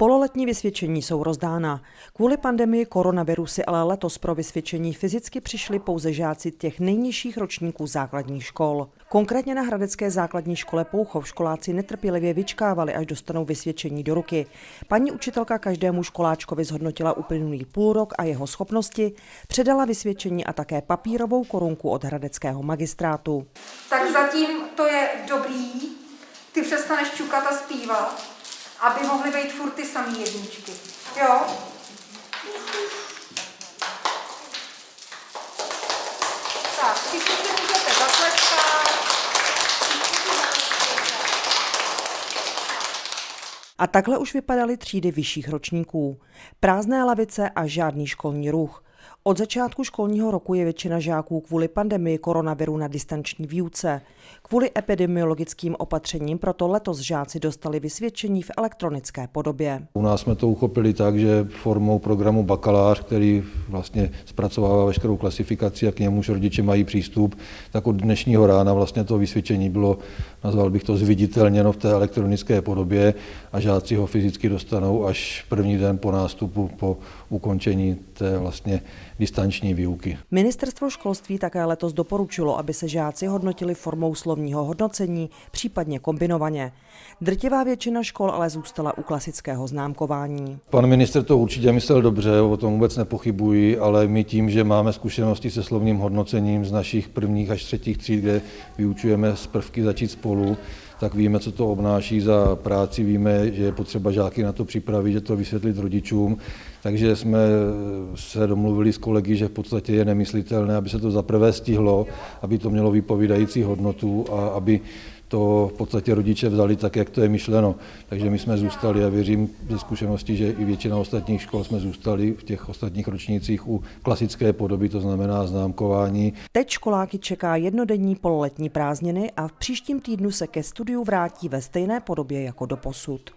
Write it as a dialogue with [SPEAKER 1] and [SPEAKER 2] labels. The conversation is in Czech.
[SPEAKER 1] Pololetní vysvědčení jsou rozdána. Kvůli pandemii koronaviru si ale letos pro vysvědčení fyzicky přišli pouze žáci těch nejnižších ročníků základních škol. Konkrétně na Hradecké základní škole Pouchov školáci netrpělivě vyčkávali, až dostanou vysvědčení do ruky. Paní učitelka každému školáčkovi zhodnotila uplynulý půl rok a jeho schopnosti, předala vysvědčení a také papírovou korunku od Hradeckého magistrátu.
[SPEAKER 2] Tak zatím to je dobrý, ty přestaneš čukat a zpívat, aby mohly být furt ty samé jedničky. Jo? Tak, si můžete.
[SPEAKER 1] A takhle už vypadaly třídy vyšších ročníků. Prázdné lavice a žádný školní ruch. Od začátku školního roku je většina žáků kvůli pandemii koronaviru na distanční výuce. Kvůli epidemiologickým opatřením proto letos žáci dostali vysvědčení v elektronické podobě.
[SPEAKER 3] U nás jsme to uchopili tak, že formou programu Bakalář, který vlastně zpracovává veškerou klasifikaci a k němuž rodiče mají přístup, tak od dnešního rána vlastně to vysvědčení bylo, nazval bych to zviditelněno v té elektronické podobě a žáci ho fyzicky dostanou až první den po nástupu, po ukončení té vlastně distanční výuky.
[SPEAKER 1] Ministerstvo školství také letos doporučilo, aby se žáci hodnotili formou slovního hodnocení, případně kombinovaně. Drtivá většina škol ale zůstala u klasického známkování.
[SPEAKER 3] Pan minister to určitě myslel dobře, o tom vůbec nepochybuji, ale my tím, že máme zkušenosti se slovním hodnocením z našich prvních až třetích tříd, kde vyučujeme z prvky začít spolu, tak víme, co to obnáší za práci, víme, že je potřeba žáky na to připravit, že to vysvětlit rodičům, takže jsme se domluvili s kolegy, že v podstatě je nemyslitelné, aby se to zaprvé stihlo, aby to mělo vypovídající hodnotu a aby to v podstatě rodiče vzali tak, jak to je myšleno. Takže my jsme zůstali a věřím ze zkušenosti, že i většina ostatních škol jsme zůstali v těch ostatních ročnících u klasické podoby, to znamená známkování.
[SPEAKER 1] Teď školáky čeká jednodenní pololetní prázdniny a v příštím týdnu se ke studiu vrátí ve stejné podobě jako do posud.